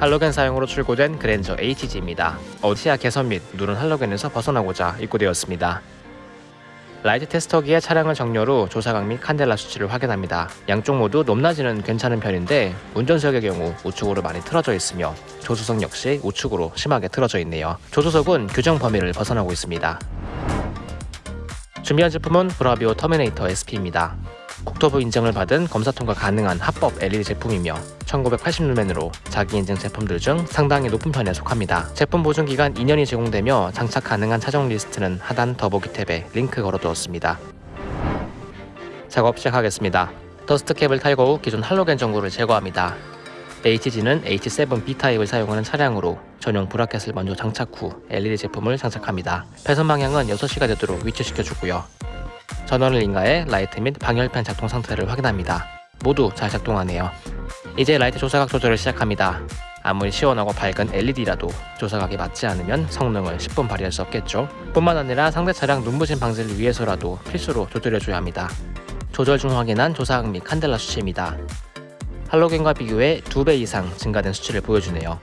할로겐 사양으로 출고된 그랜저 HG입니다. 시야 개선 및 누런 할로겐에서 벗어나고자 입고되었습니다. 라이트 테스터기의 차량을 정렬 후 조사각 및 칸델라 수치를 확인합니다. 양쪽 모두 높낮이는 괜찮은 편인데 운전석의 경우 우측으로 많이 틀어져 있으며 조수석 역시 우측으로 심하게 틀어져 있네요. 조수석은 규정 범위를 벗어나고 있습니다. 준비한 제품은 브라비오 터미네이터 SP입니다. 국토부 인증을 받은 검사 통과 가능한 합법 LED 제품이며 1980루멘으로 자기 인증 제품들 중 상당히 높은 편에 속합니다. 제품 보증 기간 2년이 제공되며 장착 가능한 차종 리스트는 하단 더보기 탭에 링크 걸어두었습니다. 작업 시작하겠습니다. dust cap을 탈거 후 기존 할로겐 전구를 제거합니다. HG는 H7 B타입을 사용하는 차량으로 전용 bracket을 먼저 장착 후 LED 제품을 장착합니다. 배선 방향은 6시가 되도록 위치시켜주고요. 전원을 인가해 라이트 및 방열판 작동 상태를 확인합니다. 모두 잘 작동하네요. 이제 라이트 조사각 조절을 시작합니다. 아무리 시원하고 밝은 LED라도 조사각이 맞지 않으면 성능을 10분 발휘할 수 없겠죠. 뿐만 아니라 상대 차량 눈부심 방지를 위해서라도 필수로 조절해줘야 합니다. 조절 중 확인한 조사각 및 칸델라 수치입니다. 할로겐과 비교해 2배 이상 증가된 수치를 보여주네요.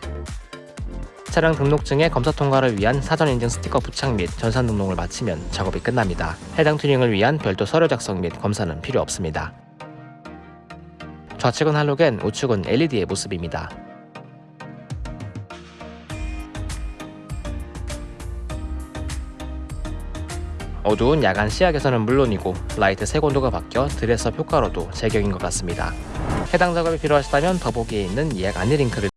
차량 등록증의 검사 통과를 위한 사전 인증 스티커 부착 및 전산 등록을 마치면 작업이 끝납니다. 해당 튜닝을 위한 별도 서류 작성 및 검사는 필요 없습니다. 좌측은 할로겐, 우측은 LED의 모습입니다. 어두운 야간 시야에서는 물론이고 라이트 색온도가 바뀌어 dress-up 효과로도 제격인 것 같습니다. 해당 작업이 필요하시다면 더보기에 있는 예약 안내 링크를